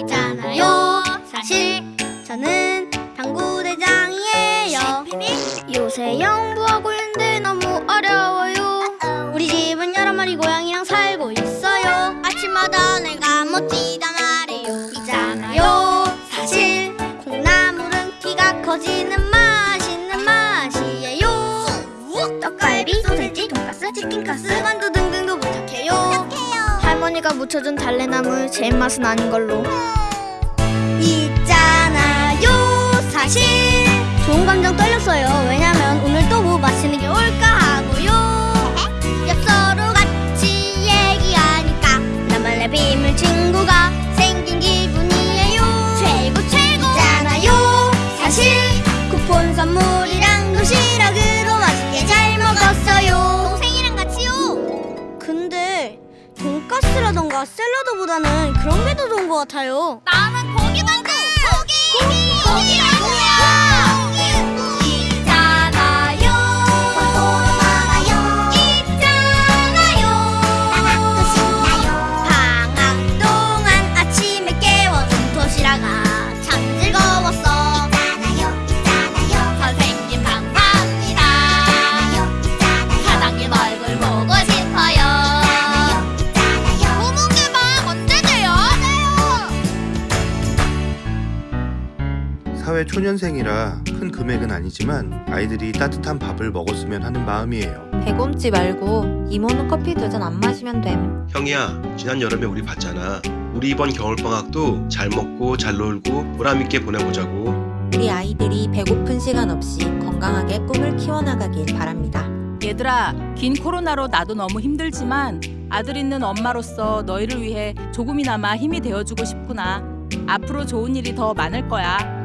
있잖아요. 사실 저는 당구대장이에요. 요새 영부하고 있는데 너무 어려워요. 우리 집은 여러 마리 고양이랑 살고 있어요. 아침마다 내가 멋지다 말해요. 있잖아요. 사실 콩나물은 키가 커지는 맛있는 맛이에요. 떡갈비, 소세지, 돈가스, 치킨가스, 만두 등등도 부탁해요 할머니가 묻혀준 달래나물 제 입맛은 아닌 걸로. 있잖아요 사실. 좋은 감정 떨렸어요. 왜냐면 오늘 또 뭐 맛있는 게 올까 하고요. 엽서로 같이 얘기하니까 나만의 비밀 친구가 생긴 기분이에요. 최고 최고. 있잖아요 사실. 쿠폰 선물이랑 도시락으로 맛있게 잘 먹었어요. 동생이랑 같이요. 근데 돈가스라던가 샐러드보다는 그런 게 더 좋은 것 같아요. 나는 고기 만두! 고기! 고기! 고기라고요. 방학 동안 아침에 깨워 준 도시락. 아 사회 초년생이라 큰 금액은 아니지만 아이들이 따뜻한 밥을 먹었으면 하는 마음이에요. 배곰지 말고 이모는 커피 두 잔 안 마시면 됨. 형이야, 지난 여름에 우리 봤잖아. 우리 이번 겨울방학도 잘 먹고 잘 놀고 보람있게 보내보자고. 우리 아이들이 배고픈 시간 없이 건강하게 꿈을 키워나가길 바랍니다. 얘들아, 긴 코로나로 나도 너무 힘들지만 아들 있는 엄마로서 너희를 위해 조금이나마 힘이 되어주고 싶구나. 앞으로 좋은 일이 더 많을 거야.